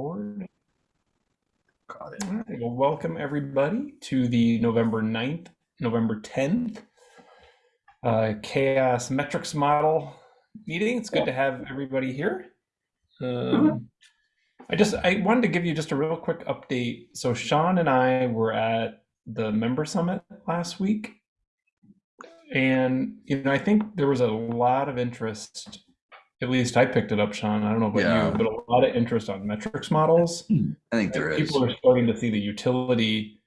record. Got it. Well, welcome everybody to the November 9th, November 10th uh, CHAOSS Metrics Model meeting. It's good to have everybody here. Um, I just I wanted to give you just a real quick update. So Sean and I were at the member summit last week, and you know I think there was a lot of interest. At least I picked it up, Sean. I don't know about Yeah. you, but a lot of interest on metrics models. I think there is. People are starting to see the utility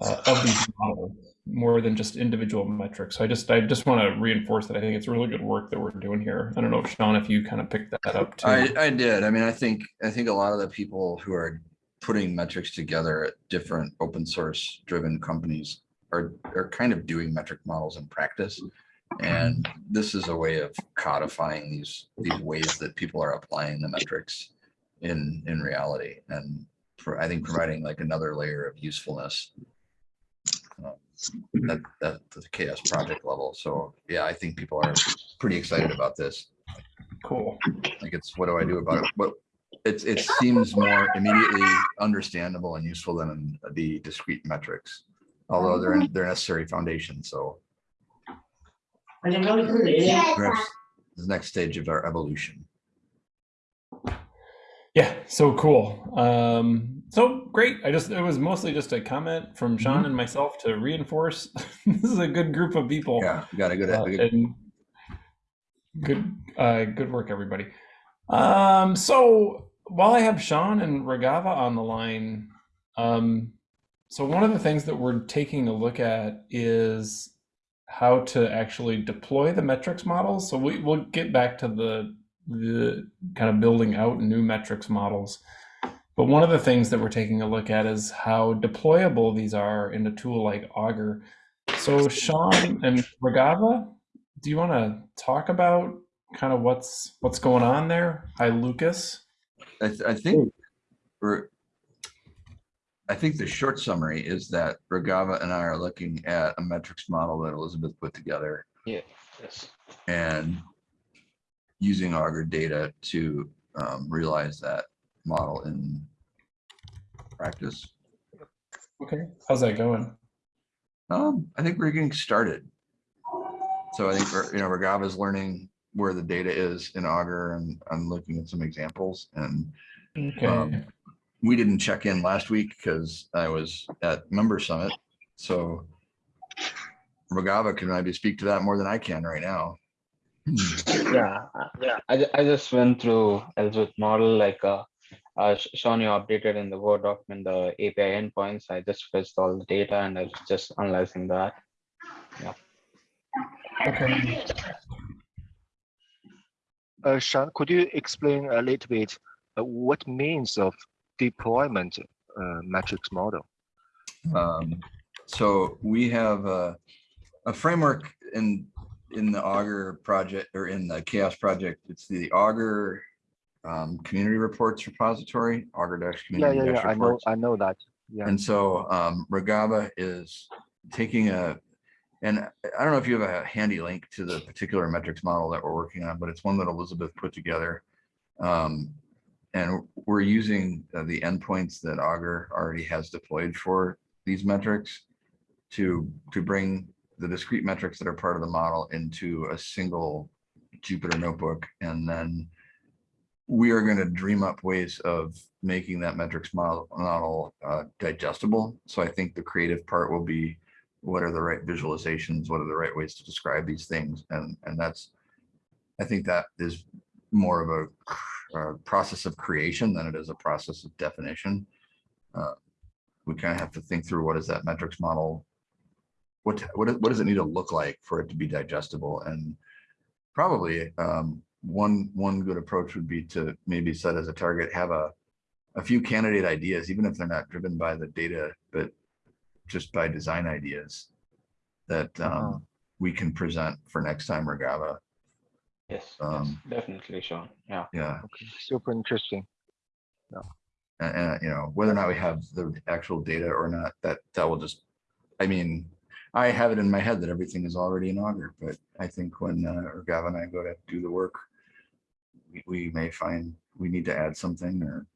uh, of these models more than just individual metrics. So I just I just want to reinforce that I think it's really good work that we're doing here. I don't know if Sean, if you kind of picked that up too. I, I did. I mean, I think, I think a lot of the people who are putting metrics together at different open source driven companies are, are kind of doing metric models in practice. And this is a way of codifying these, these ways that people are applying the metrics in, in reality. And for, I think providing like another layer of usefulness uh, at, at the CHAOSS project level. So yeah, I think people are pretty excited about this. cool. Like it's, what do I do about it? But it's, it seems more immediately understandable and useful than the discrete metrics. Although they're, they're necessary foundation, so perhaps the next stage of our evolution. Yeah, so cool. Um, so great. I just it was mostly just a comment from Sean and myself to reinforce this is a good group of people. Yeah, we got a good, Uh, a good- and good, uh, good work, everybody. Um, so while I have Sean and Ragava on the line, um, so one of the things that we're taking a look at is how to actually deploy the metrics models. So we, we'll get back to the the kind of building out new metrics models. But one of the things that we're taking a look at is how deployable these are in a tool like Augur. So Sean and Ragava, do you want to talk about kind of what's what's going on there? Hi, Lucas. I, th- I think we're, I think the short summary is that Regava and I are looking at a metrics model that Elizabeth put together Yeah, yes. and using Augur data to um, realize that model in practice. Okay, how's that going? Um, I think we're getting started. So I think, you know, Regava is learning where the data is in Augur and I'm looking at some examples and Okay. Um, we didn't check in last week because I was at member summit. So Regava can maybe speak to that more than I can right now. Yeah, uh, yeah. I, I just went through Elizabeth model like uh, uh, Sh- Sean, you updated in the Word document the API endpoints. I just fetched all the data and I was just analyzing that. Yeah. Okay. Uh, Sean, could you explain a little bit uh, what means of deployment uh, metrics model? Um, so we have a, a framework in in the Augur project or in the CHAOSS project. It's the Augur um, community reports repository, Augur dash Yeah, community yeah, dash yeah. I know, reports. I know that. Yeah. And so um, Regava is taking a, and I don't know if you have a handy link to the particular metrics model that we're working on, but it's one that Elizabeth put together. Um, and we're using uh, the endpoints that Augur already has deployed for these metrics to, to bring the discrete metrics that are part of the model into a single Jupyter notebook. And then we are going to dream up ways of making that metrics model, model uh, digestible. So I think the creative part will be what are the right visualizations? What are the right ways to describe these things? And, and that's, I think that is more of a, uh process of creation than it is a process of definition. Uh, we kind of have to think through what is that metrics model? What, what, what does it need to look like for it to be digestible? And probably um, one, one good approach would be to maybe set as a target, have a, a few candidate ideas, even if they're not driven by the data, but just by design ideas that Uh-huh. um, we can present for next time Regava. Yes, yes, Um, definitely, Sean. Yeah. Yeah, Okay, super interesting. and, and, you know, whether or not we have the actual data or not, that, that will just, I mean, I have it in my head that everything is already in Augur, but I think when uh, Regava and I go to do the work, we, we may find we need to add something or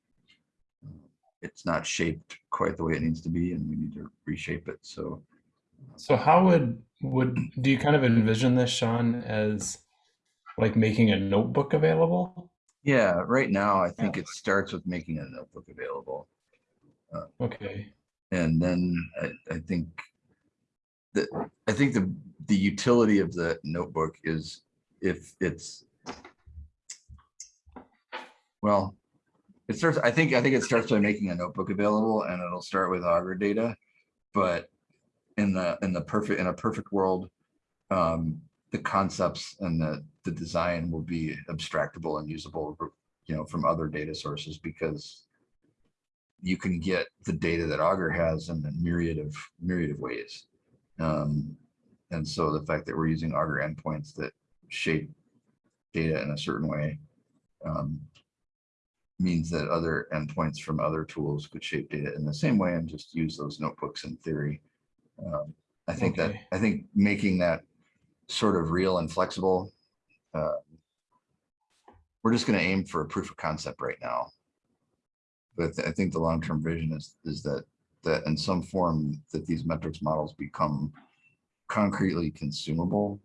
it's not shaped quite the way it needs to be and we need to reshape it. So So how would would do you kind of envision this, Sean, as like making a notebook available? yeah, right now, I think it starts with making a notebook available. Okay. And then I, I think that, I think the, the utility of the notebook is if it's well, it starts, I think, I think it starts by making a notebook available and it'll start with Augur data. But in the, in the perfect, in a perfect world, um, the concepts and the, the design will be abstractable and usable, you know, from other data sources because you can get the data that Augur has in a myriad of myriad of ways. Um, and so the fact that we're using Augur endpoints that shape data in a certain way um, means that other endpoints from other tools could shape data in the same way and just use those notebooks in theory. Um, I think that I think making that sort of real and flexible. Uh, we're just going to aim for a proof of concept right now. But I think the long-term vision is is that that in some form that these metrics models become concretely consumable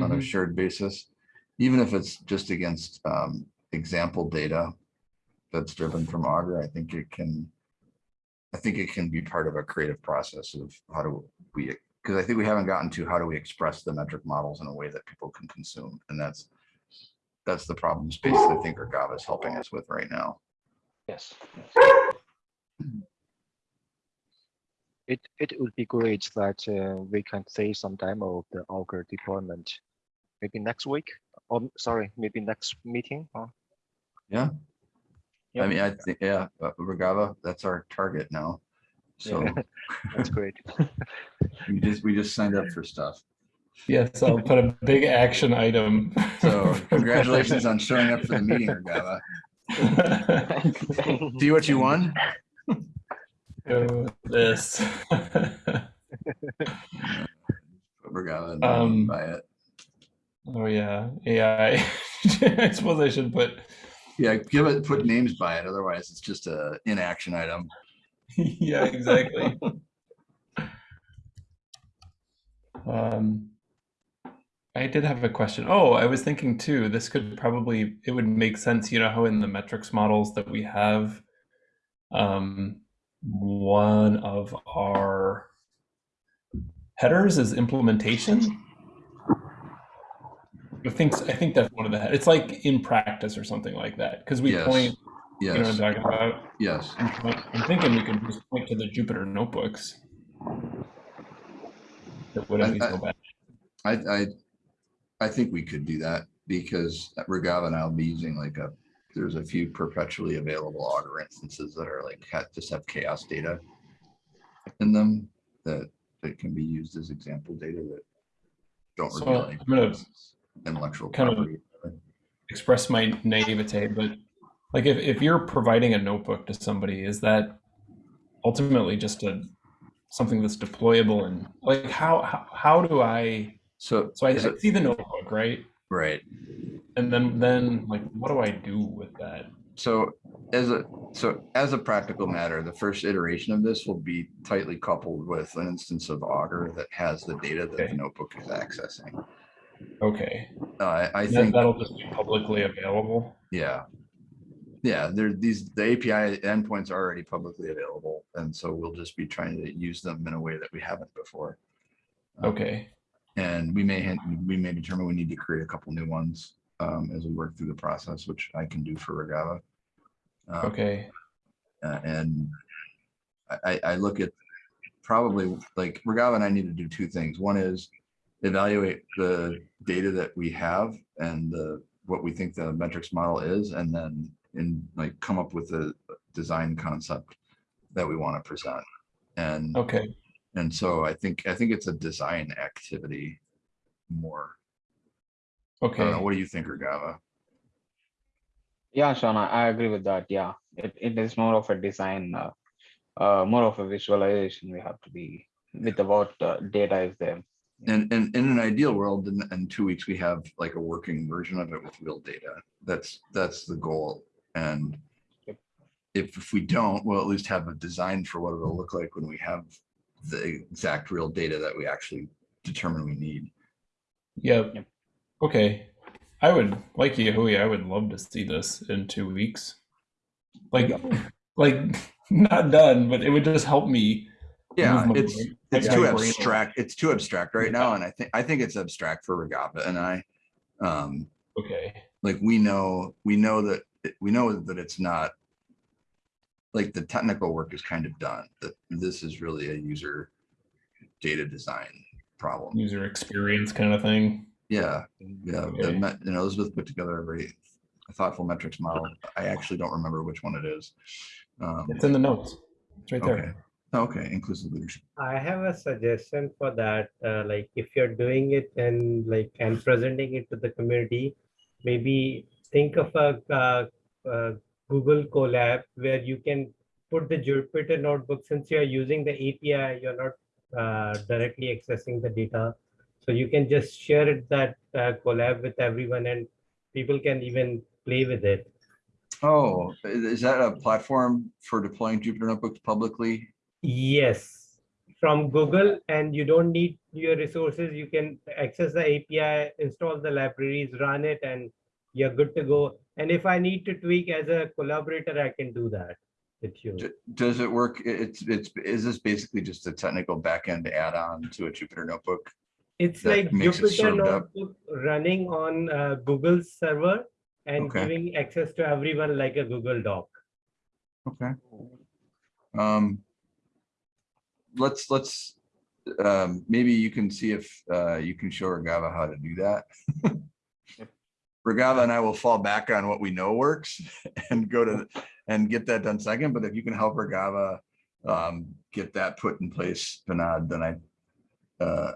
on a Mhm. shared basis, even if it's just against um, example data that's driven from Augur, I think it can, I think it can be part of a creative process of how do we, because I think we haven't gotten to how do we express the metric models in a way that people can consume, and that's that's the problem space that I think Regava is helping us with right now. Yes. It, it would be great that uh, we can see some demo of the Augur deployment. Maybe next week, or sorry, maybe next meeting. huh? I Yep. mean, I think, yeah, uh, Regava, that's our target now. So That's great. we just, we just signed up for stuff. Yes, I'll put a big action item. So congratulations on showing up for the meeting, Regava. on See what you won? this. Regava, and Um, buy it. oh yeah, AI. I suppose I should put. Yeah, give it, put names by it. Otherwise, it's just a inaction item. yeah, exactly. um, I did have a question. Oh, I was thinking too, this could probably, it would make sense, you know, how in the metrics models that we have, um, one of our headers is implementation. I think, I think that's one of the, it's like in practice or something like that, because we Yes. point, you know what I'm Yes, talking about? yes. I'm I'm thinking we could just point to the Jupyter notebooks. That wouldn't be I- so bad. I, I, I think we could do that because Regava and I'll be using like a, there's a few perpetually available Augur instances that are like, just have CHAOSS data in them that, that can be used as example data that don't So, reveal any I'm gonna intellectual kind of- Express my naivete, but like if, if you're providing a notebook to somebody, is that ultimately just a something that's deployable and like how how, how do I So, so I, it- see the notebook, right? right. And then then like what do I do with that? So as a, so as a practical matter, the first iteration of this will be tightly coupled with an instance of Augur that has the data that Okay. the notebook is accessing. Okay. Uh, I, I think, that'll just be publicly available. yeah. Yeah, there, these, the API endpoints are already publicly available, and so we'll just be trying to use them in a way that we haven't before. Okay. And we may, we may determine we need to create a couple new ones um, as we work through the process, which I can do for Regava. Uh, Okay. Uh, and I, I I look at probably like Regava and I need to do two things. One is evaluate the data that we have and the, what we think the metrics model is, and then in like come up with a design concept that we want to present. And, Okay. and so I think, I think it's a design activity more. Okay. don't know. What do you think, Regava? Yeah, Sean, I, I agree with that. Yeah, it, it is more of a design, uh, uh, more of a visualization. We have to be with the what uh, data is there. And, and in an ideal world, in, in two weeks, we have like a working version of it with real data. That's, that's the goal. And if, if we don't, we'll at least have a design for what it'll look like when we have the exact real data that we actually determine we need. Yeah. Yep. Okay. I would like Yahui, I would love to see this in two weeks. Like like not done, but it would just help me. Yeah, it's, brain- it's my too brain abstract. It's too abstract right now. And I think, I think it's abstract for Regava and I, um, Okay. like we know, we know that, we know that it's not like the technical work is kind of done, that this is really a user data design problem. User experience kind of thing. Yeah, yeah. the Okay. met- You know, Elizabeth put together a very thoughtful metrics model. I actually don't remember which one it is. Um, It's in the notes. It's right Okay, there. okay, inclusive leadership. I have a suggestion for that. Uh, like if you're doing it and like and presenting it to the community, maybe think of a, uh uh Google Colab where you can put the Jupyter notebook since you're using the API, you're not uh, directly accessing the data. So you can just share it that uh, Colab with everyone and people can even play with it. Oh, is that a platform for deploying Jupyter Notebooks publicly? Yes, from Google, and you don't need your resources. You can access the API, install the libraries, run it, and you're good to go. And if I need to tweak as a collaborator, I can do that with you. Does it work? It's, it's, is this basically just a technical backend add-on to a Jupyter Notebook? It's like makes it Jupyter served up. Notebook running on uh, Google's server and Okay. giving access to everyone like a Google Doc. Okay. Um, let's, let's, um, maybe you can see if, uh, you can show Regava how to do that. Regava and I will fall back on what we know works and go to, and get that done second, but if you can help Regava, um, get that put in place, Vinod, then I, uh,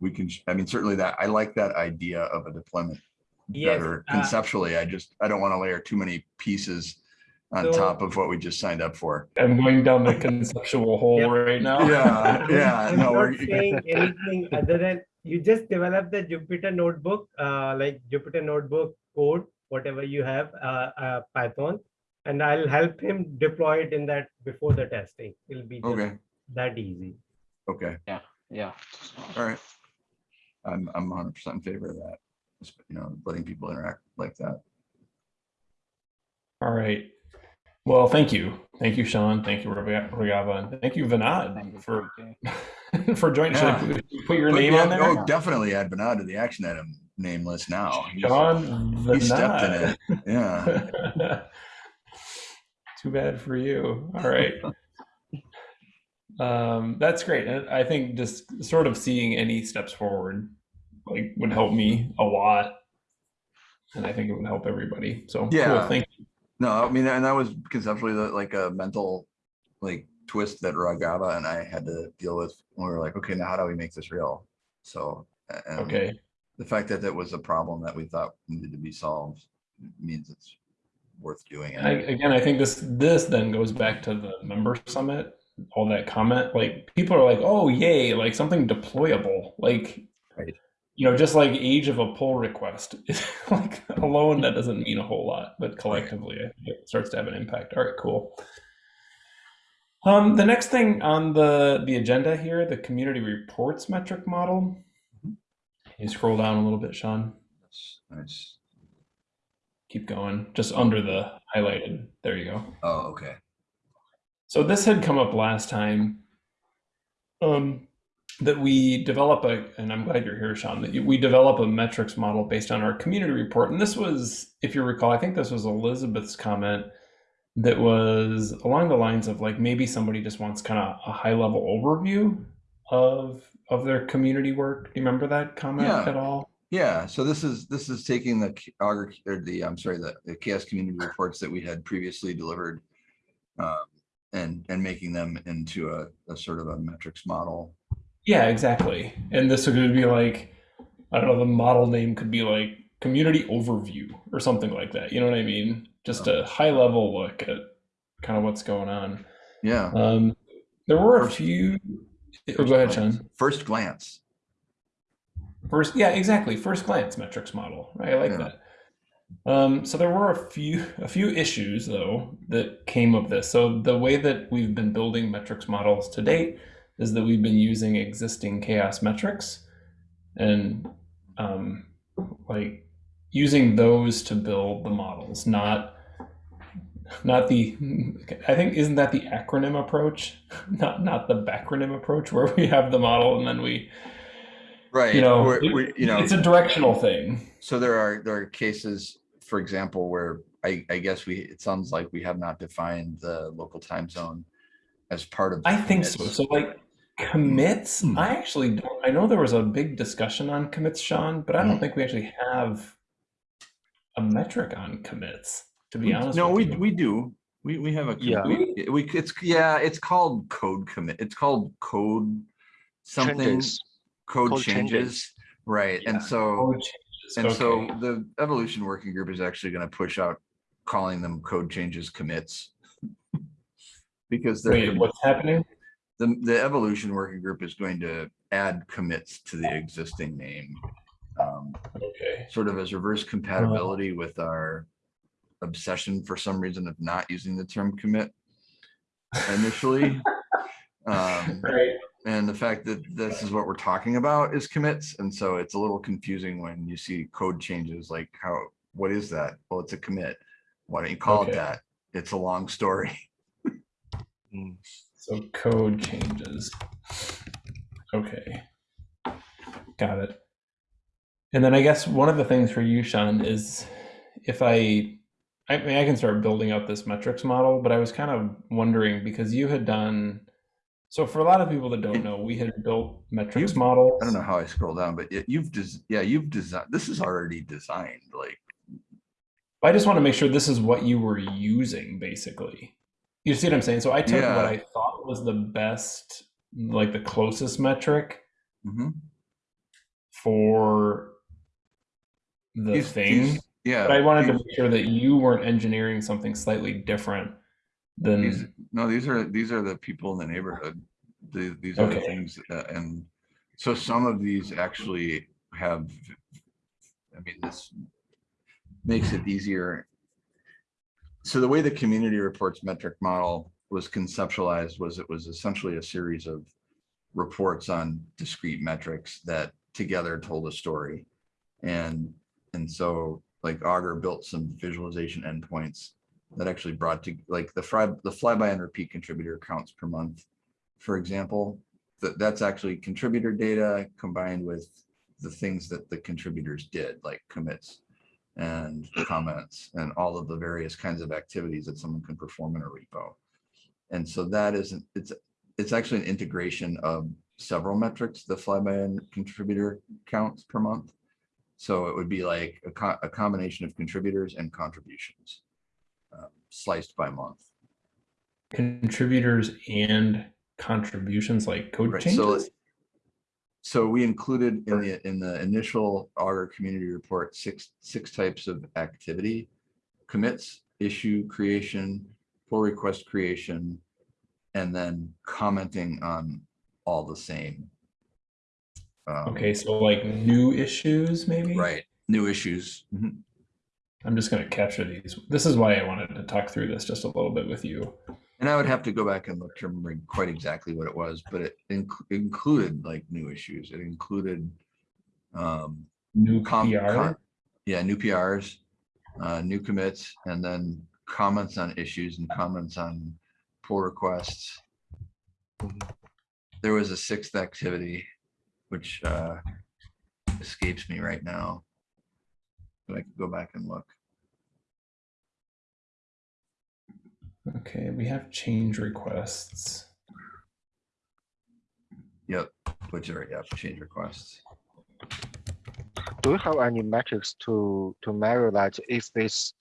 we can, I mean, certainly that, I like that idea of a deployment Yes, better uh, conceptually. I just, I don't want to layer too many pieces on So- top of what we just signed up for. I'm going down the conceptual hole Yep. right now. Yeah, yeah, I'm no, not we're, saying anything other than you just develop the Jupyter notebook, uh, like Jupyter notebook code, whatever you have, uh, uh, Python, and I'll help him deploy it in that before the testing. It'll be just okay, that easy. okay, Yeah. Yeah. All right. I'm, I'm hundred percent in favor of that. Just, You know, letting people interact like that. All right. Well, thank you. Thank you, Sean. Thank you, Rega- Regava. And thank you, Thank Vinod, you, for, for joining. Should I Yeah. put, put your name yeah, on there? Oh, definitely add Bernard to the action item name list now. John He stepped in it, yeah. Too bad for you. All right. Um, that's great. I think just sort of seeing any steps forward like would help me a lot. And I think it would help everybody. So Yeah. cool. Thank you. No, I mean, and that was conceptually the- like a mental, like twist that Ragava and I had to deal with. when We were like, okay, now how do we make this real? So. Okay. The fact that that was a problem that we thought needed to be solved means it's worth doing. I, again, I think this this then goes back to the member summit, all that comment. Like people are like, "Oh, yay!" Like something deployable. Like, Right. you know, just like age of a pull request. like alone, that doesn't mean a whole lot, but collectively, think it starts to have an impact. All right, cool. Um, the next thing on the the agenda here, the community reports metric model. You scroll down a little bit, Sean. That's Nice. Keep going, just under the highlighted. There you go. Oh, okay. So this had come up last time. Um, that we develop a, and I'm glad you're here, Sean. That we develop a metrics model based on our community report, and this was, if you recall, I think this was Elizabeth's comment that was along the lines of like maybe somebody just wants kind of a high level overview of of their community work. Do you remember that comment Yeah. at all? Yeah, so this is, this is taking the, Augur, or the, I'm sorry, the, the CHAOSS community reports that we had previously delivered. Um, and, and making them into a, a sort of a metrics model. Yeah, exactly. And this would be like, I don't know, the model name could be like community overview or something like that. You know what I mean? Just a high level look at kind of what's going on. Yeah. Um, there were a few. Oh, go ahead, Sean. First glance. First, yeah, exactly. First glance metrics model. Right, I like Yeah. that. Um, so there were a few a few issues though that came of this. So the way that we've been building metrics models to date is that we've been using existing CHAOSS metrics and um, like using those to build the models, not not the I think isn't that the acronym approach, not not the backronym approach where we have the model and then we Right. you know we're- it- we- you know, it's a directional thing. so there are, there are cases, for example, where I, I guess we, it sounds like we have not defined the local time zone as part of. the I think so. So like commits, Hmm. I actually don't. I know there was a big discussion on commits, Sean, but I don't Hmm. think we actually have a metric on commits. To be We- honest, No, we, you. we do. We, we have a. Yeah. We, we, it's, yeah, it's called code commit. It's called code something, Changes. code code changes. changes. Right. Yeah, And so, Code changes. and so the evolution working group is actually going to push out calling them code changes commits. Because they're. Wait, what's happening? The, the evolution working group is going to add commits to the existing name. Um, Okay. Sort of as reverse compatibility with our obsession for some reason of not using the term commit initially. Um, Right. and the fact that this is what we're talking about is commits. And so it's a little confusing when you see code changes, like how, what is that? Well, it's a commit. Why don't you call it that? It's a long story. So code changes. Okay. Got it. And then I guess one of the things for you, Sean, is if I, I mean, I can start building out this metrics model, but I was kind of wondering because you had done, so for a lot of people that don't know, we had built metrics You've- models. I don't know how I scroll down, but you've, just, yeah, you've designed, this is already designed, like, I just want to make sure this is what you were using, basically. You see what I'm saying? So I took Yeah. what I thought was the best, like the closest metric mhm. for the These- thing. Yeah. but I wanted to make sure that you weren't engineering something slightly different than These, no, these are, these are the people in the neighborhood. The, these are the things, uh, and so some of these actually have, I mean, this makes it easier. So the way the community reports metric model was conceptualized was it was essentially a series of reports on discrete metrics that together told a story. And, and so like Augur built some visualization endpoints that actually brought to like the fly, the flyby and repeat contributor counts per month. For example, that that's actually contributor data combined with the things that the contributors did, like commits and comments and all of the various kinds of activities that someone can perform in a repo. And so that isn't, it's, it's actually an integration of several metrics, the flyby and contributor counts per month. So it would be like a, co- a combination of contributors and contributions uh, sliced by month. contributors and contributions like code Right, so changes. So we included in the, in the initial Augur community report, six, six types of activity. Commits, issue creation, pull request creation, and then commenting on all the same. Um, Okay, so like new issues, maybe. Right, new issues. Mhm. I'm just gonna capture these. This is why I wanted to talk through this just a little bit with you. And I would have to go back and look to remember quite exactly what it was, but it inc- included like new issues. It included um, New PR. yeah, new PRs, uh, new commits, and then comments on issues and comments on pull requests. There was a sixth activity, which uh, escapes me right now. But I could go back and look. Okay, we have change requests. Yep, which are, yeah, change requests. Do you have any metrics to to measure that if this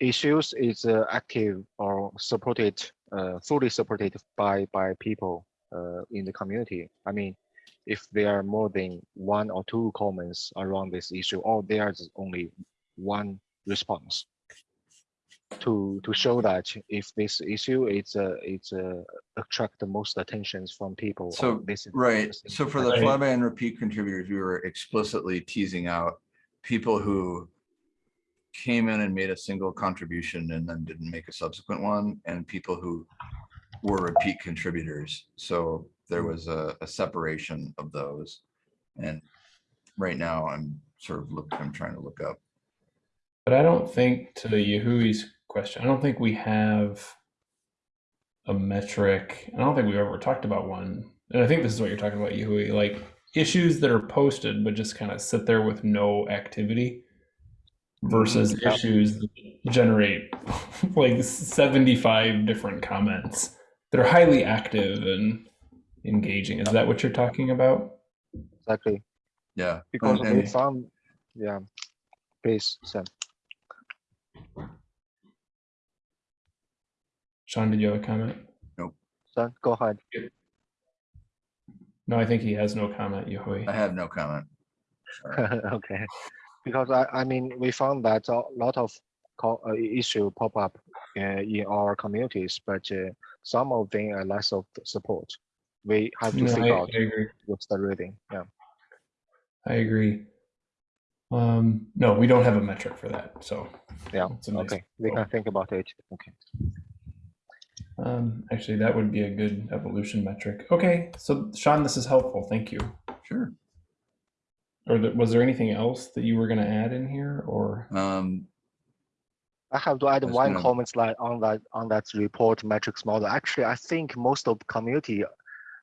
issues is uh, active or supported, uh, fully supported by by people uh, in the community? I mean, if there are more than one or two comments around this issue, or there's only one response to to show that if this issue is uh, it's uh, attract the most attentions from people. So, this Right, so for the flyby and repeat contributors, we were explicitly teasing out people who came in and made a single contribution and then didn't make a subsequent one, and people who were repeat contributors. So there mm. was a, a separation of those. And right now I'm sort of look, I'm trying to look up. But I don't think to Yahui's question, I don't think we have a metric. I don't think we've ever talked about one. And I think this is what you're talking about, Yahui, like issues that are posted but just kind of sit there with no activity versus Yeah. issues that generate like 75 different comments that are highly active and engaging. Is that what you're talking about? Exactly, Yeah. because and- we and- found, yeah, please, Sam. Sean, did you have a comment? Sam, go ahead. No, I think he has no comment, Yahui. I have no comment. Sorry. Okay, because I, I mean, we found that a lot of co- uh, issue pop up uh, in our communities, but uh, some of them are less of support. We have to No, I, figure I out agree. what's the reading, yeah. I agree. Um, no, we don't have a metric for that, so. Yeah, it's nice Okay, we can think about it, okay. Um, actually, that would be a good evolution metric. Okay, so Sean, this is helpful. Thank you. Sure. Or th- was there anything else that you were going to add in here, or Um, I have to add one gonna- comment slide on that, on that report metrics model. Actually, I think most of community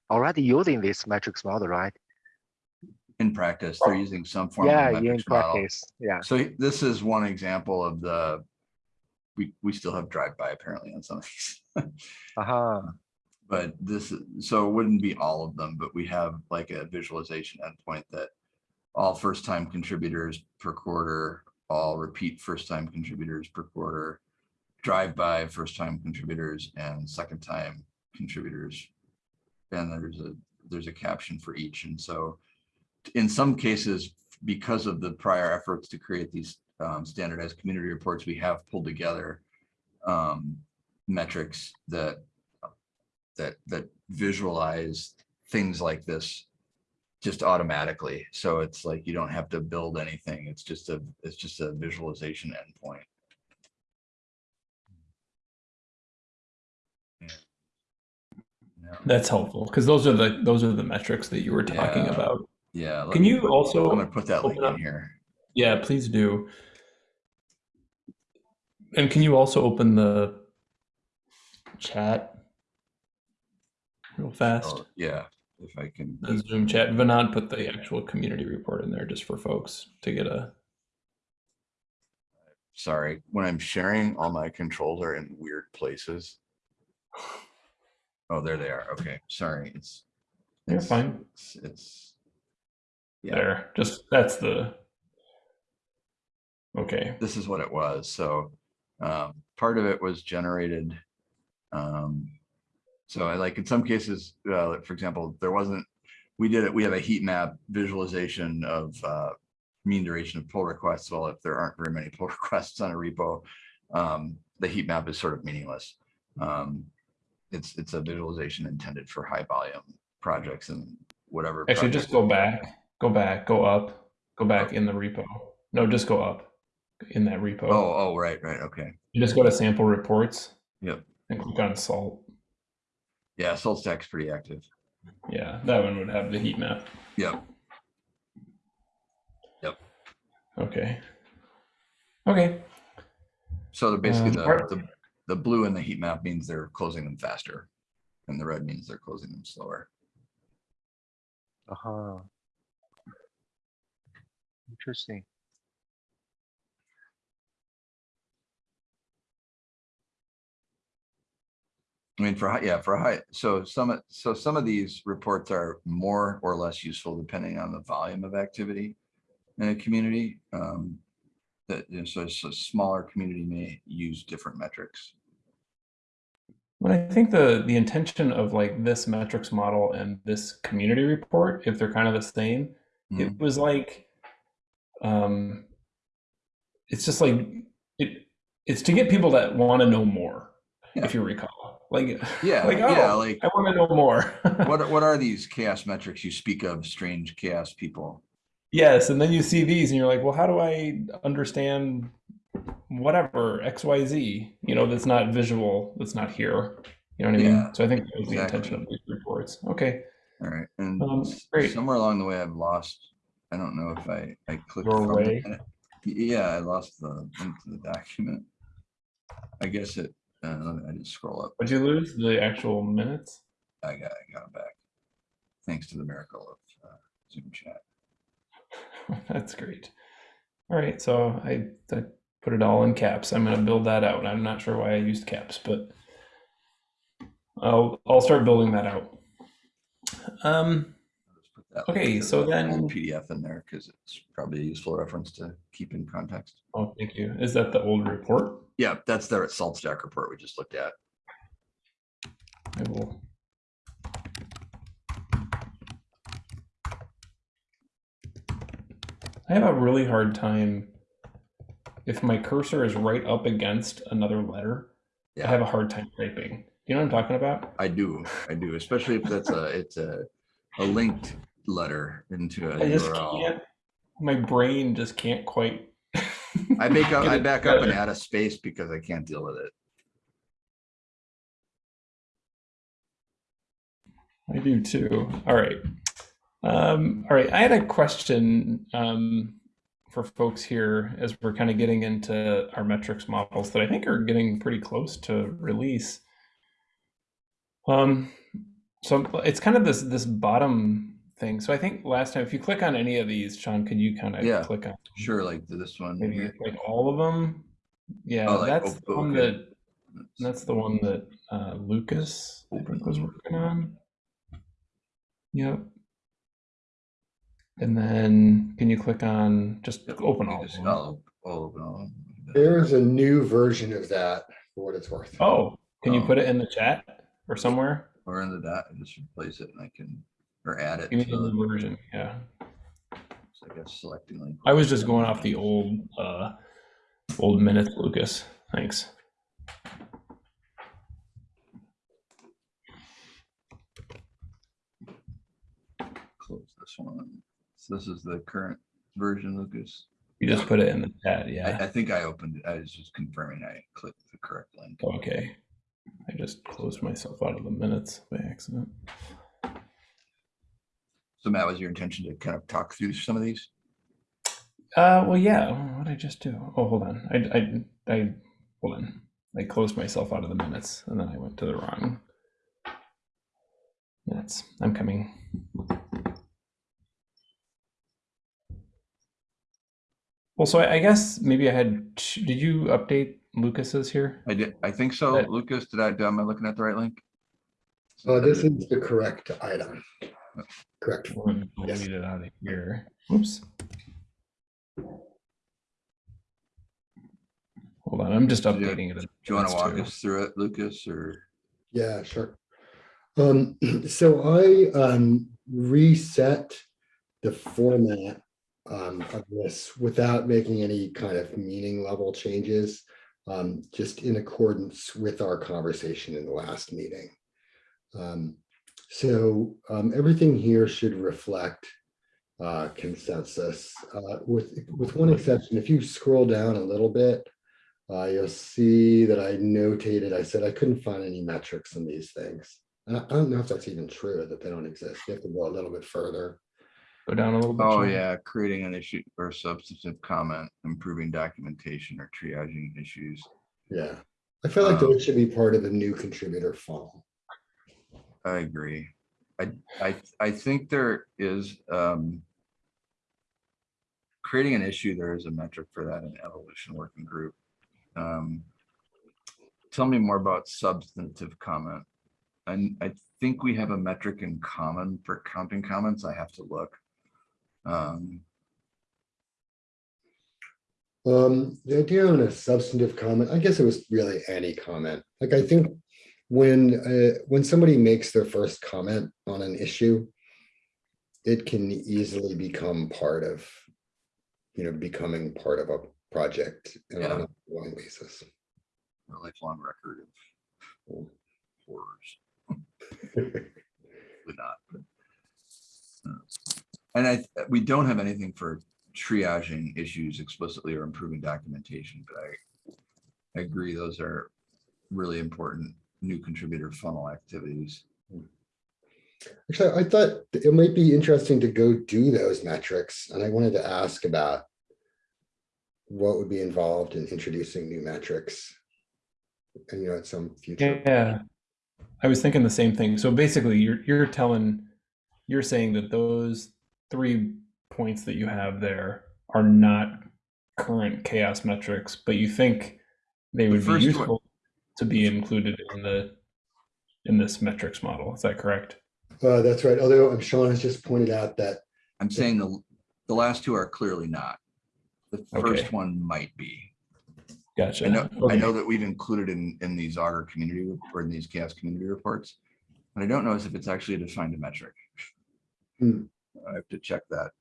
already using this metrics model, right? in practice, they're using some form Yeah, of in metrics model. practice, yeah. So this is one example of the, we, we still have drive-by apparently on some of these. Uh-huh, But this, so it wouldn't be all of them, but we have like a visualization endpoint that all first-time contributors per quarter, all repeat first-time contributors per quarter, drive-by first-time contributors and second-time contributors. And there's a, there's a caption for each. And so in some cases, because of the prior efforts to create these um, standardized community reports, we have pulled together um, metrics that that that visualize things like this just automatically. So it's like you don't have to build anything. It's just a it's just a visualization endpoint. Yeah. that's helpful because those are the those are the metrics that you were talking Yeah. about. Yeah. Can me you also I'm gonna put that link open in here. Yeah, please do. And can you also open the chat real fast? Oh, yeah, if I can. The Zoom chat. Vinod put the actual community report in there just for folks to get a. Sorry, when I'm sharing, all my controls are in weird places. Oh, there they are. Okay, sorry. It's. You're it's- fine. It's, it's. Yeah, There, just that's the. Okay. this is what it was. So, um, part of it was generated. Um, so I like in some cases, uh, for example, there wasn't, we did it, we have a heat map visualization of, uh, mean duration of pull requests. Well, if there aren't very many pull requests on a repo, um, the heat map is sort of meaningless. Um, it's, it's a visualization intended for high volume projects and whatever. Actually, just go back, go back, go up, go back in the repo. No, just go up in that repo. Oh, oh, right, right. Okay. You just go to sample reports Yep. and click on salt. Yeah, SaltStack's pretty active. Yeah, that one would have the heat map. Yep. Yep. Okay. Okay. So they're basically Um, the, the, the blue in the heat map means they're closing them faster. And the red means they're closing them slower. uh-huh. Interesting. I mean, for, high yeah, for high, so some, of- so some of these reports are more or less useful depending on the volume of activity in a community. Um, that, you know, so, so smaller community may use different metrics. But I think the the intention of like this metrics model and this community report, if they're kind of the same, it Mhm. was like um it's just like it it's to get people that want to know more, Yeah. if you recall. Like Yeah, like, yeah, oh, like I want to know more. what, what are these CHAOSS metrics you speak of, strange CHAOSS people? yes, and then you see these and you're like, well, how do I understand whatever XYZ, you know, that's not visual, that's not here. You know what I mean? Yeah, So I think that was the intention of these reports. Okay. All right, and Um, great. somewhere along the way, I've lost, I don't know if I, I clicked. Your way? Yeah, I lost the link to the document. I guess it, uh, I just scroll up. Would you lose the actual minutes? I got, I got it back. Thanks to the miracle of uh, Zoom chat. That's great. All right, so I, I put it all in caps. I'm gonna build that out. I'm not sure why I used caps, but I'll I'll start building that out. Um, I'll just put that Okay, so then- PDF in there because it's probably a useful reference to keep in context. oh, thank you. Is that the old report? Yeah, that's their SaltStack report we just looked at. I will. I have a really hard time if my cursor is right up against another letter. I have a hard time typing. You know what I'm talking about? I do, I do, especially if that's a, it's a, a linked letter into a I just URL. can't. My brain just can't quite. I make up, I back up and add a space because I can't deal with it. I do too. All right. Um, all right. I had a question um, for folks here as we're kind of getting into our metrics models that I think are getting pretty close to release. Um, so it's kind of this this bottom thing. So I think last time, if you click on any of these, Sean, could you kind of Yeah. click on Sure, like this one. maybe here. like all of them? Yeah, Oh, like, that's oh, the one okay. that that's the one that uh, Lucas I think was working on. Yep. And then can you click on just open all of Just them? I'll- I'll open all. There's a new version of that for what it's worth. Oh, can you Oh. put it in the chat or somewhere? Or in the dot, I just replace it and I can, or add it Give me to the the, new version. Yeah. so I guess selecting like. I was just going off the old uh old minutes, Lucas. Thanks. Close this one. This is the current version, Lucas. You just put it in the chat, I, yeah. I think I opened it. I was just confirming I clicked the correct link. Okay. I just closed myself out of the minutes by accident. So Matt, was your intention to kind of talk through some of these? Uh, well, yeah. What did I just do? Oh, hold on. I, I, I, hold on. I closed myself out of the minutes, and then I went to the wrong minutes. I'm coming. Well, so I, I guess maybe I had. Did you update Lucas's here? I did, I think so. That- Lucas, did I, am I looking at the right link? Uh, this is the correct item. Correct. Or Yes. Delete it out of here. Oops. Hold on. I'm just Do you- updating it. Do you want to walk too. us through it, Lucas, or? Yeah, sure. Um, so I um, reset the format um, of this without making any kind of meaning level changes, um, just in accordance with our conversation in the last meeting. Um, so um, everything here should reflect uh, consensus, uh, with with one exception. If you scroll down a little bit, uh, you'll see that I notated, I said I couldn't find any metrics in these things. And I I don't know if that's even true, that they don't exist. You have to go a little bit further. Go down a little bit. Oh, Sean. yeah, creating an issue or substantive comment, improving documentation or triaging issues. Yeah. I feel like Um, those should be part of the new contributor funnel. I agree. I, I, I think there is, um, creating an issue, there is a metric for that in evolution working group. Um, tell me more about substantive comment. And I think we have a metric in common for counting comments. I have to look. Um, Um, the idea on a substantive comment, I guess it was really any comment. Like I think when, uh, when somebody makes their first comment on an issue, it can easily become part of, you know, becoming part of a project and on a long basis. a lifelong record of horrors. Probably not, but, uh, And I, we don't have anything for triaging issues explicitly or improving documentation, but I, I agree, those are really important new contributor funnel activities. Actually, I thought it might be interesting to go do those metrics, and I wanted to ask about what would be involved in introducing new metrics. And you know, at some future. Yeah, I was thinking the same thing. So basically, you're you're telling, you're saying that those three points that you have there are not current CHAOSS metrics, but you think they The would be first one- useful to be included in the in this metrics model. Is that correct? Uh, that's right. Although um, Sean has just pointed out that I'm saying the, the last two are clearly not. The first Okay. one might be. Gotcha. I know, I know that we've included in, in these Augur community or in these CHAOSS community reports. But I don't know if it's actually defined a metric. Hmm. I have to check that.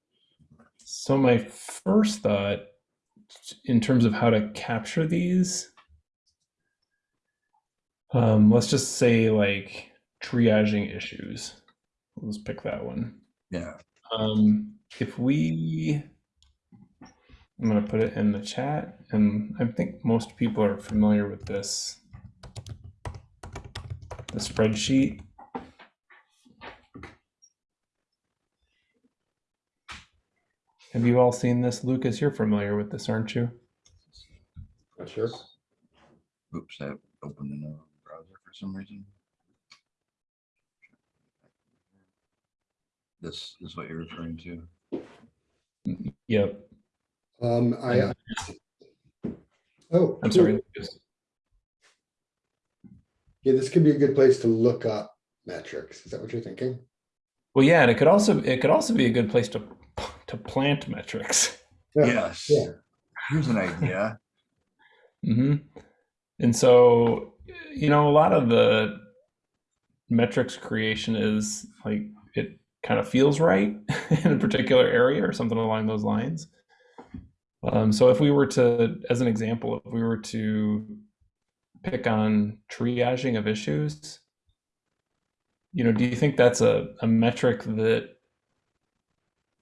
So my first thought, in terms of how to capture these, um, let's just say like triaging issues. Let's pick that one. Yeah, Um, if we, I'm gonna put it in the chat, and I think most people are familiar with this. The spreadsheet. Have you all seen this, Lucas? You're familiar with this, aren't you? not sure. oops, I opened another browser for some reason. This is what you're referring to. Yep. Um, I. uh, Oh, I'm cool. sorry, Lucas. Yeah, this could be a good place to look up metrics. Is that what you're thinking? Well, yeah, and it could also it could also be a good place to to plant metrics. Yeah, Yes, Yeah, here's an idea. hmm And so, you know, a lot of the metrics creation is like it kind of feels right in a particular area or something along those lines. Um, so, if we were to, as an example, if we were to pick on triaging of issues, you know, do you think that's a, a metric that,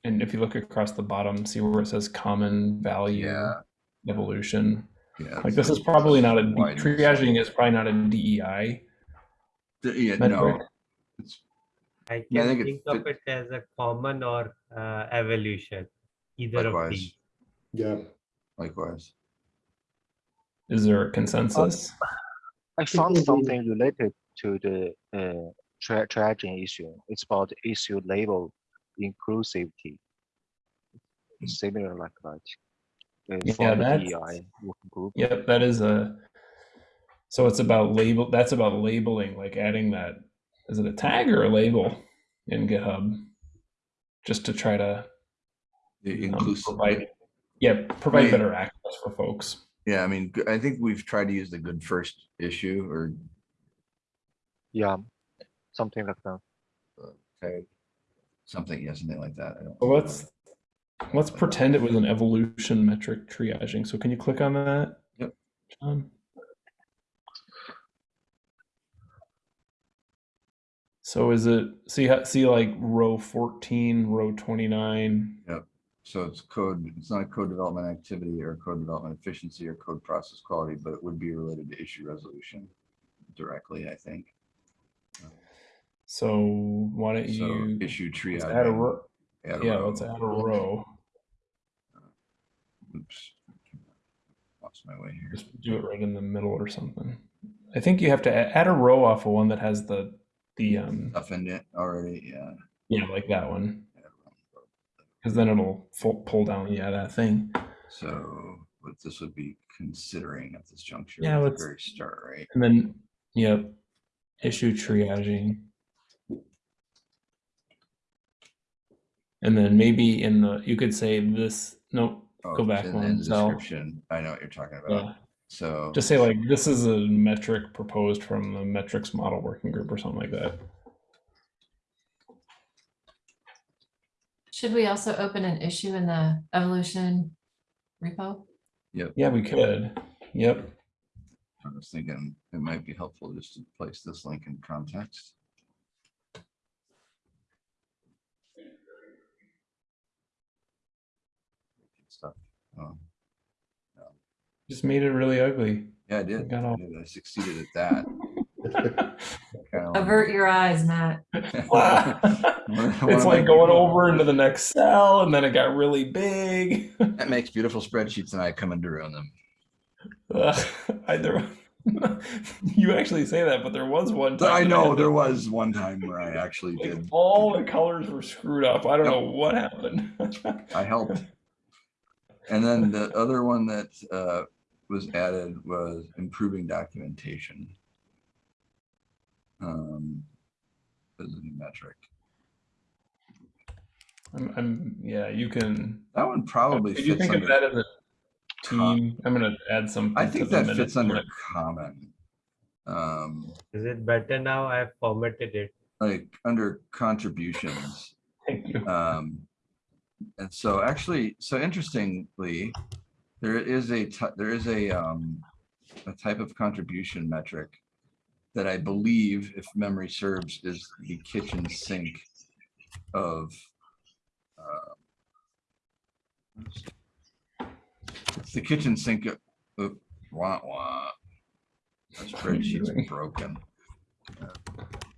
and if you look across the bottom, see where it says common value Yeah, evolution? yeah. Like this is probably not a triaging is probably not a DEI. Th- Yeah, no, it's, I can Yeah, I think think, it of it as a common or uh, evolution, either of likewise, these. yeah. likewise. Is there a consensus? I found something related to the uh, tra- triaging issue. It's about issue label inclusivity. Similar like that. Uh, Yeah, for the that's- DEI working group. Yep, that is a. So it's about label. That's about labeling, like adding that. Is it a tag or a label in GitHub? Just to try to The um, inclusive, provide, yeah, provide Right. better access for folks. yeah, I mean, I think we've tried to use the good first issue or Yeah, something like that. tag, something, yeah, something like that. So let's let's pretend it was an evolution metric triaging. So can you click on that? Yep. John? So is it see see like row 14, row 29? Yep. So it's code, it's not a code development activity or code development efficiency or code process quality, but it would be related to issue resolution directly, I think. So why don't So you issue let's add a triage. row? add a Yeah, row. let's add a row. Oops. Lost my way here. Just do it right in the middle or something. I think you have to a- add a row off of one that has the the um Stuff in it already, yeah. yeah like that one add a row. because then it'll full, pull down yeah that thing. So what this would be considering at this juncture. Yeah, at the let's- Very start, right? And then, yep, issue triaging. And then maybe in the, you could say this, no, Oh, Go back in- one in the cell. Description, I know what you're talking about. yeah, So. just say like, this is a metric proposed from the metrics model working group or something like that. Should we also open an issue in the evolution repo? yep Yeah, we could. Yep. I was thinking it might be helpful just to place this link in context. Um, Just made it really ugly. Yeah, I did. Got I did. I succeeded at that. Kinda like- Avert your eyes, Matt. It's like going over into the next cell, and then it got really big. That makes beautiful spreadsheets, and I come and to ruin them. Ugh, I, there, you actually say that, but there was one time. I know had there was one time where I actually like, did. all the colors were screwed up. I don't know what happened. I helped. And then the other one that uh, was added was improving documentation. Um, as a new metric. I'm, I'm, yeah, you can. That one probably Did you fits think of that as a com- team? I'm gonna add something. I think the that minutes fits under minute. common. Um, Is it better now? I've formatted it. like under contributions. Thank you. Um, and so actually, so interestingly, there is a, there is a, um, a type of contribution metric that I believe, if memory serves, is the kitchen sink of, uh, it's the kitchen sink of, of- wah, wah. My spreadsheet's broken. Uh,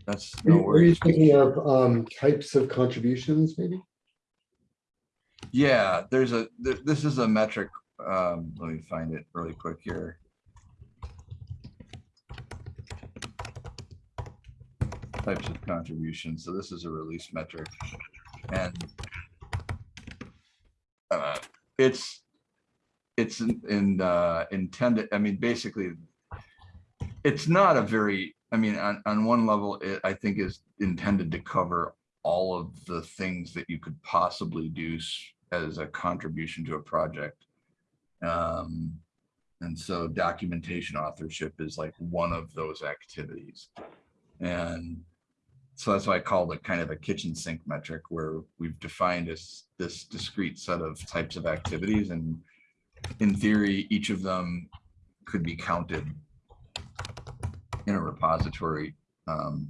That's Were no you- were you worries. thinking of um, types of contributions, maybe? Yeah, there's a, th- this is a metric, um, let me find it really quick here. Types of contributions, so this is a release metric, and uh, it's, it's in- in, uh, intended, I mean, basically, it's not a very, I mean, on, on one level, it, I think is intended to cover all of the things that you could possibly do as a contribution to a project. Um, and so documentation authorship is like one of those activities. And so that's why I called it kind of a kitchen sink metric where we've defined this, this discrete set of types of activities and in theory, each of them could be counted in a repository. Um,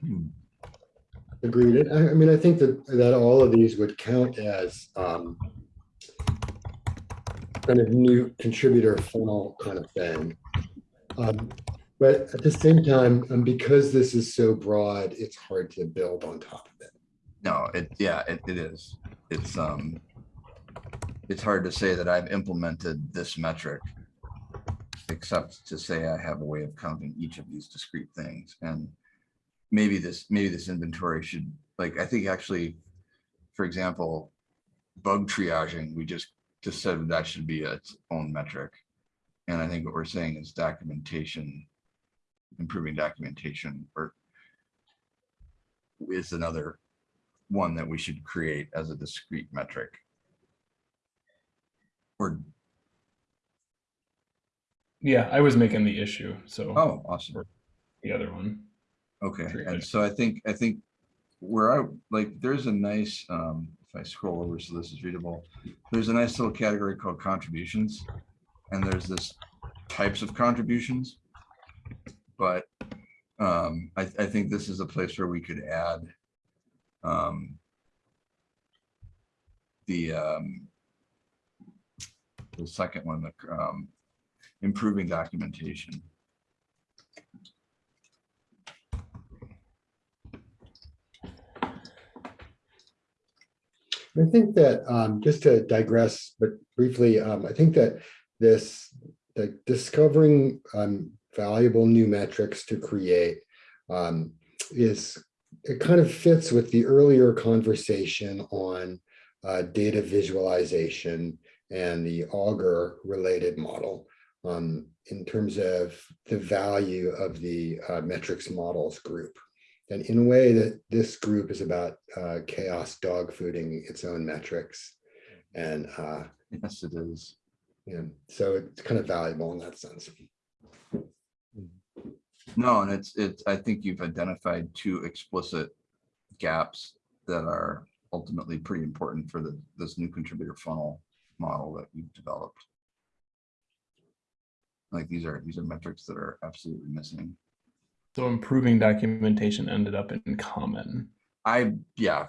hmm, Agreed. I, I mean, I think that, that all of these would count as um, kind of new contributor funnel kind of thing. Um, But at the same time, and because this is so broad, it's hard to build on top of it. No, it, yeah, it, it is. It's, um, it's hard to say that I've implemented this metric. Except to say I have a way of counting each of these discrete things and maybe this, maybe this inventory should, like, I think actually, for example, bug triaging, we just, just said that should be its own metric. And I think what we're saying is documentation, improving documentation or is another one that we should create as a discrete metric. Or, Yeah, I was making the issue, so oh, awesome. the other one. Okay, and so I think, I think where I, like, there's a nice, um, if I scroll over so this is readable, there's a nice little category called contributions. And there's this types of contributions. But, um, I, I think this is a place where we could add, um, the, um, the second one, the, um, improving documentation. I think that, um, just to digress, but briefly, um, I think that this, the discovering, um, valuable new metrics to create, um, is, it kind of fits with the earlier conversation on, uh, data visualization and the Augur related model, um, in terms of the value of the, uh, metrics models group. And in a way that this group is about uh, CHAOSS dog fooding its own metrics. And, uh, Yes, it is. know, so it's kind of valuable in that sense. No, and it's, it's, I think you've identified two explicit gaps that are ultimately pretty important for the, this new contributor funnel model that you've developed. Like these are, these are metrics that are absolutely missing. So improving documentation ended up in common. I, yeah.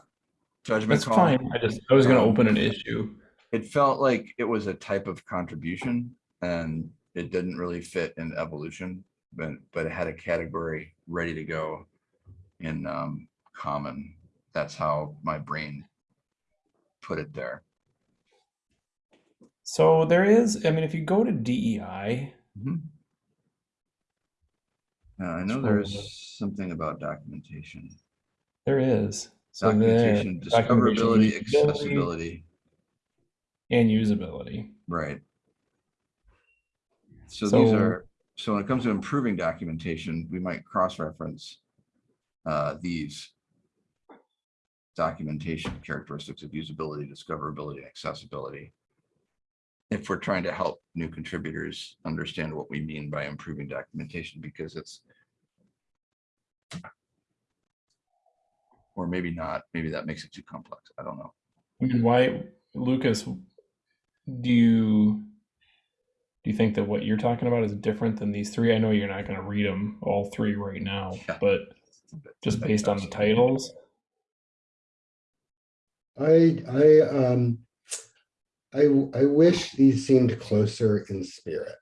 Judgment That's call. fine. I just I was gonna Um, open an issue. it felt like it was a type of contribution and it didn't really fit in evolution, but, but it had a category ready to go in, um, common. That's how my brain put it there. So there is, I mean, if you go to DEI, Uh, I know So- there's something about documentation, there is. So documentation, documentation discoverability, usability, accessibility, And usability. right? So these are, so when it comes to improving documentation, we might cross-reference uh, these documentation characteristics of usability, discoverability, and accessibility. If we're trying to help new contributors understand what we mean by improving documentation, because it's or maybe not, maybe that makes it too complex. I don't know. I mean, why, Lucas, do you do you think that what you're talking about is different than these three? I know you're not going to read them all three right now, Yeah. but It's a bit- just based on the titles. I, I, um, I, I wish these seemed closer in spirit.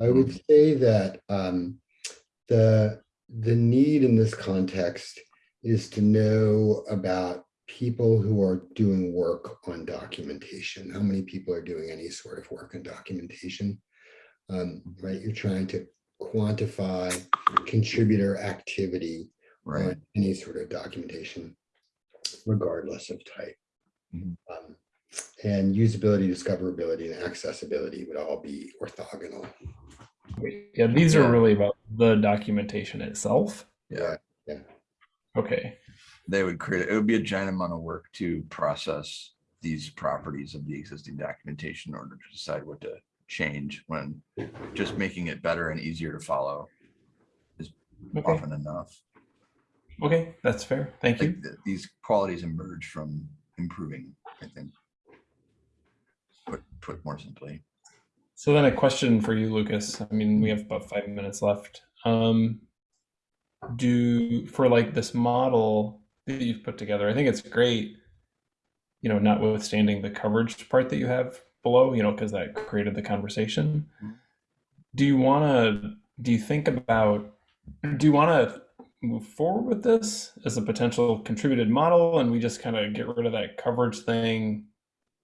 I would say that, um, the, the need in this context is to know about people who are doing work on documentation. How many people are doing any sort of work on documentation? Um, right, you're trying to quantify contributor activity Right. on any sort of documentation, regardless of type. Mhm. Um, And usability, discoverability, and accessibility would all be orthogonal. Yeah, these are really about the documentation itself. Yeah. Okay. They would create, it would be a giant amount of work to process these properties of the existing documentation in order to decide what to change when just making it better and easier to follow Okay. often enough. Okay, that's fair. Thank Like you. th- these qualities emerge from improving, I think. Put, more simply. So then a question for you, Lucas. I mean, we have about five minutes left. Um, do for like this model that you've put together, I think it's great. You know, notwithstanding the coverage part that you have below, you know, because that created the conversation. Do you want to? Do you think about? Do you want to move forward with this as a potential contributed model, and we just kind of get rid of that coverage thing?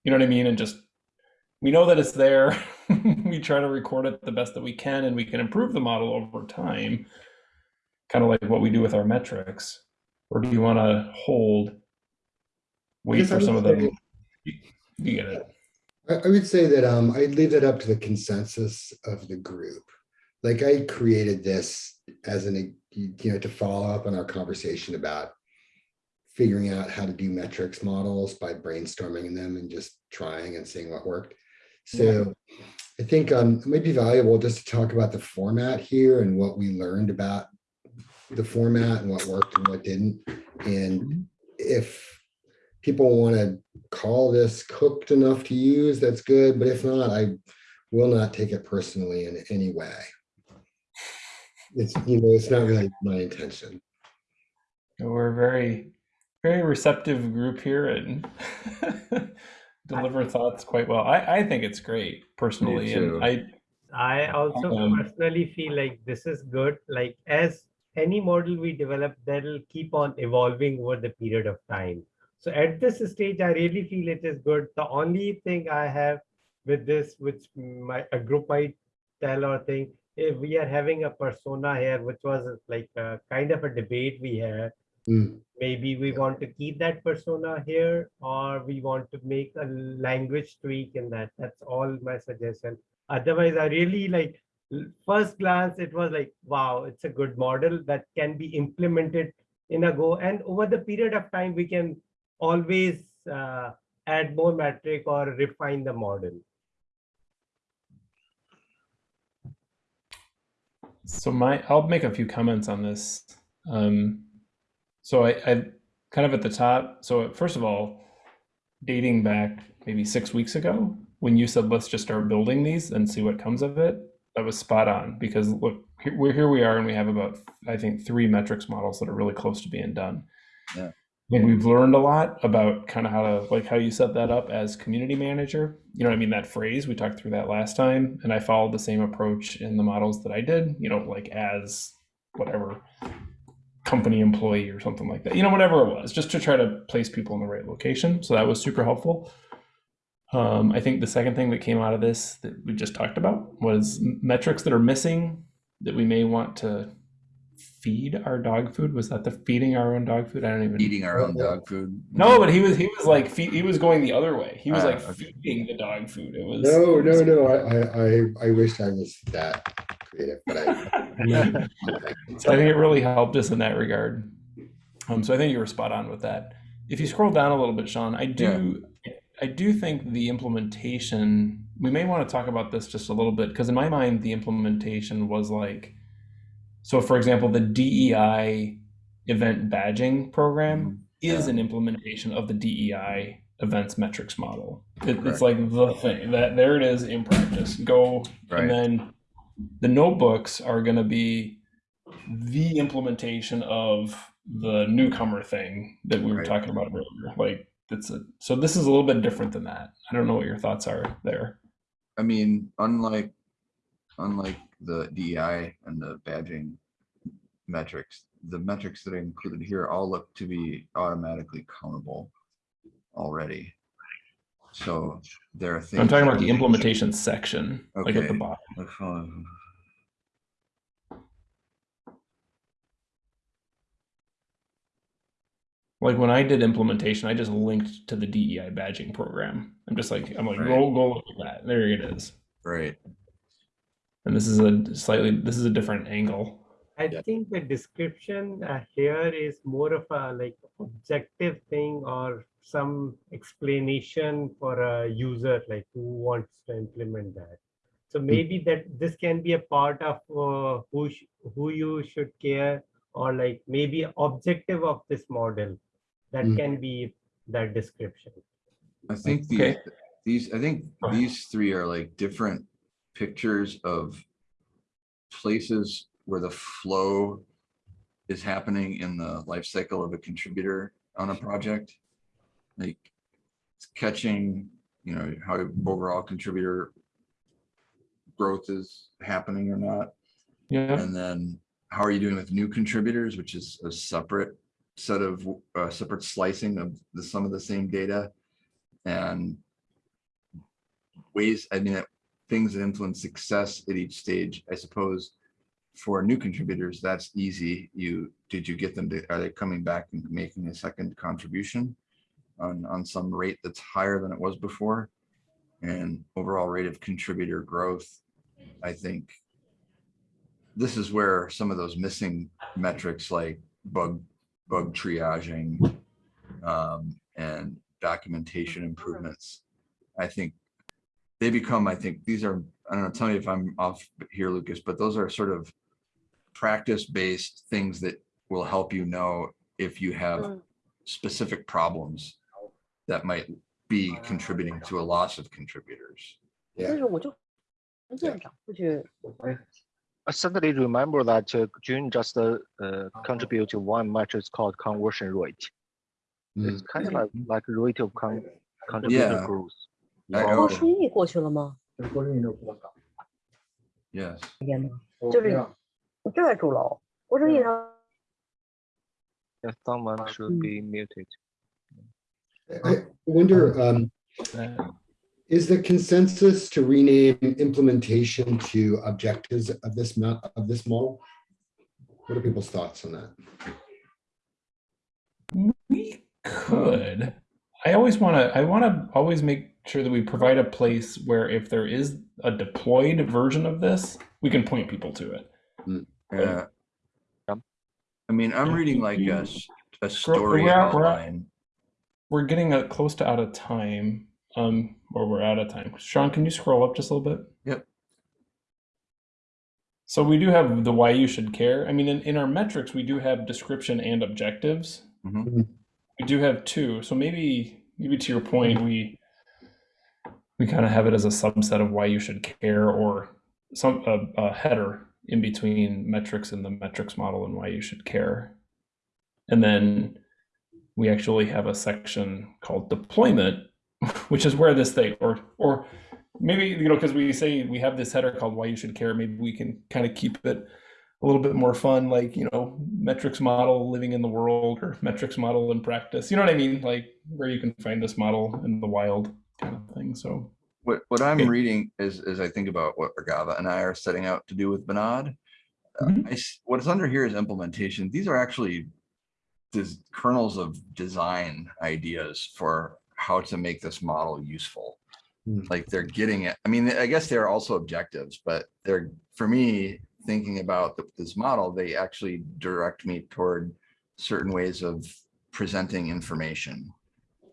You know what I mean? And just we know that it's there. we try to record it the best that we can, and we can improve the model over time, kind of like what we do with our metrics. Or do you want to hold, wait for some of the? You get it. I, I would say that um, I'd leave that up to the consensus of the group. Like I created this as an, you know, to follow up on our conversation about figuring out how to do metrics models by brainstorming them and just trying and seeing what worked. So I think um, it might be valuable just to talk about the format here and what we learned about the format and what worked and what didn't. And if people want to call this cooked enough to use, that's good. But if not, I will not take it personally in any way. It's, you know, it's not really my intention. We're a very, very receptive group here and deliver thoughts quite well. I, I think it's great personally, and I I also Um, personally feel like this is good. Like as any model we develop, that'll keep on evolving over the period of time. So at this stage, I really feel it is good. The only thing I have with this, which my a group might tell or think, if we are having a persona here, which was like a kind of a debate we had. Mm. Maybe we want to keep that persona here, or we want to make a language tweak in that. That's all my suggestion otherwise i really like first glance it was like wow it's a good model that can be implemented in a go and over the period of time we can always uh, add more metric or refine the model So my, I'll make a few comments on this. Um, so I, I kind of at the top. So first of all, dating back maybe six weeks ago, when you said let's just start building these and see what comes of it, that was spot on. Because look, here, we're here we are, and we have about I think three metrics models that are really close to being done. Yeah. Think we've learned a lot about kind of how to like how you set that up as community manager. You know what I mean? That phrase, we talked through that last time, and I followed the same approach in the models that I did, you know, like as whatever company employee or something like that. You know, whatever it was, just to try to place people in the right location. So that was super helpful. Um, I think the second thing that came out of this that we just talked about was metrics that are missing that we may want to feed our dog food. Was that the feeding our own dog food? I don't even Eating our own dog food. no, but he was he was like fe- he was going the other way. He was Ah, like okay. feeding the dog food. It was No, no, no, I, I, I, I wish I was that creative, but I. so I think it really helped us in that regard. Um, so I think you were spot on with that. If you scroll down a little bit, Sean, I do I do think the implementation. We may want to talk about this just a little bit because in my mind the implementation was like, so for example, the DEI event badging program mm-hmm. is Yeah. an implementation of the DEI events metrics model. It, it's like the thing that there it is in practice. Go Right. and then the notebooks are going to be the implementation of the newcomer thing that we were Right. talking about earlier. Like it's a so this is a little bit different than that. I don't know what your thoughts are there. I mean, unlike unlike the DEI and the badging metrics, the metrics that are included here all look to be automatically countable already. So there are things. I'm talking about the implementation section, like at the Okay. bottom. Like when I did implementation, I just linked to the DEI badging program. I'm just like I'm like Right. go go look at that. There it is. Right, And this is a slightly this is a different angle. I Yeah. think the description uh, here is more of a like objective thing or some explanation for a user like who wants to implement that. So maybe that this can be a part of uh, who sh- who you should care or like maybe objective of this model that Mm. can be that description. I think these, Okay. these, I think these three are like different pictures of places where the flow is happening in the life cycle of a contributor on a project. Like it's catching, you know, how overall contributor growth is happening or not. Yeah. And then how are you doing with new contributors, which is a separate set of, uh, separate slicing of the, some of the same data. And ways, I mean, things that influence success at each stage, I suppose. For new contributors, that's easy. You, did you get them to, are they coming back and making a second contribution? On, on some rate that's higher than it was before? And overall rate of contributor growth, I think. This is where some of those missing metrics like bug, bug triaging. Um, and documentation improvements. I think they become, I think, these are, I don't know, tell me if I'm off here, Lucas, but those are sort of practice-based things that will help you know if you have hmm. specific problems that might be contributing to a loss of contributors. Yeah. yeah. I suddenly remember that uh, June just uh, uh, contributed one metric called conversion rate. It's mm. kind of like, like rate of con contributor yeah. growth. I郭 know, 顺义过去了吗？ yes. 天呐，就是我就在主楼，郭顺义他 Yeah, someone should Mm. be muted. I wonder, um, Uh, is the consensus to rename implementation to objectives of this mo- of this model? What are people's thoughts on that? We could. I always want to. I want to always make sure that we provide a place where if there is a deployed version of this, we can point people to it. Yeah. Yep. I mean, I'm Yeah, reading like a, you- s- a Scroll- story we're out- we're out. outline. We're getting uh close to out of time. Um, or we're out of time. Sean, can you scroll up just a little bit? Yep. So we do have the why you should care. I mean, in, in our metrics, we do have description and objectives. Mhm. We do have two. So maybe, maybe to your point, we we kind of have it as a subset of why you should care, or some a, a header in between metrics and the metrics model and why you should care. And then we actually have a section called deployment, which is where this thing, or or maybe you know, because we say we have this header called "Why You Should Care." Maybe we can kind of keep it a little bit more fun, like you know, metrics model living in the world or metrics model in practice. You know what I mean? Like where you can find this model in the wild, kind of thing. So What, what I'm Okay. reading is, as I think about what Regava and I are setting out to do with Vinod. Uh, Mhm. I s- What's under here is implementation. These are actually des- kernels of design ideas for how to make this model useful. Hmm. Like they're getting it. I mean, I guess they're also objectives, but they're, for me, thinking about th- this model, they actually direct me toward certain ways of presenting information.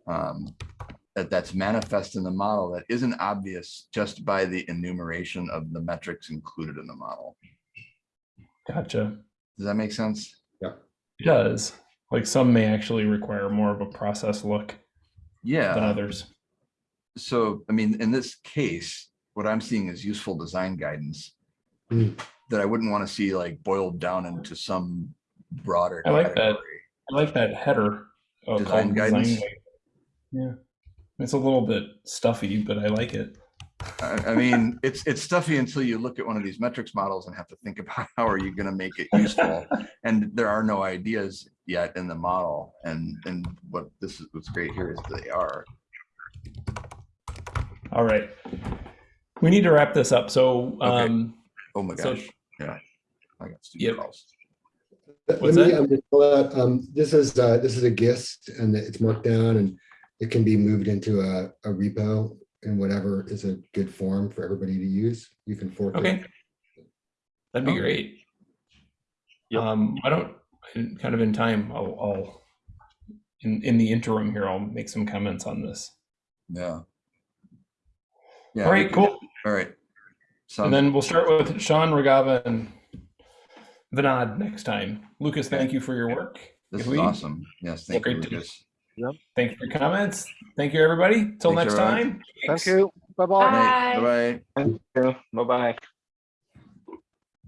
Um, that that's manifest in the model that isn't obvious just by the enumeration of the metrics included in the model. gotcha. Does that make sense? Yeah. It does. Like some may actually require more of a process look yeah. than others. So, I mean, in this case, what I'm seeing is useful design guidance Hmm. that I wouldn't want to see like boiled down into some broader I like that. I like that header. uh, Design guidance? guide. Yeah, it's a little bit stuffy, but I like it. I, I mean, it's, it's stuffy until you look at one of these metrics models and have to think about how are you going to make it useful? And there are no ideas yet in the model. And, and what this is, what's great here is they are. All right, we need to wrap this up. So, um, Oh my So- gosh, yeah. I got stupid Yep. calls. Let What's me, that? um, just pull um, this is, uh, this is a gist and it's Markdown and it can be moved into a, a repo in whatever is a good form for everybody to use. You can fork it. okay, that'd be Okay. great. Yep. Um, I don't in- kind of in time. I'll, I'll in in the interim here. I'll make some comments on this. Yeah. Yeah. All we right, can- cool. All right. So And then we'll start with Sean Regava and Vinod next time. Lucas, thank you for your work. this If is we- awesome. Yes, thank you, Great to- Lucas. Thank you for your comments. Thank you, everybody. Till next time. Thank you. Bye-bye. Bye. Bye-bye. Thank you. Bye-bye.